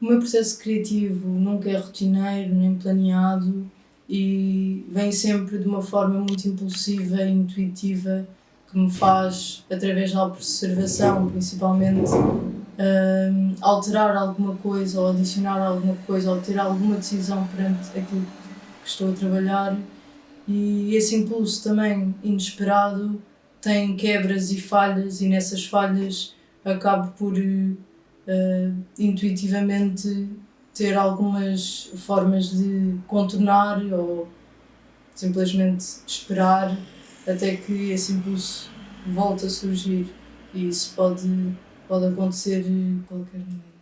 O meu processo criativo nunca é rotineiro nem planeado e vem sempre de uma forma muito impulsiva e intuitiva que me faz, através da observação principalmente, uh, alterar alguma coisa ou adicionar alguma coisa ou ter alguma decisão perante aquilo que estou a trabalhar. E esse impulso também inesperado tem quebras e falhas e nessas falhas acabo por uh, intuitivamente ter algumas formas de contornar ou simplesmente esperar até que esse impulso volte a surgir e isso pode, pode acontecer a qualquer momento.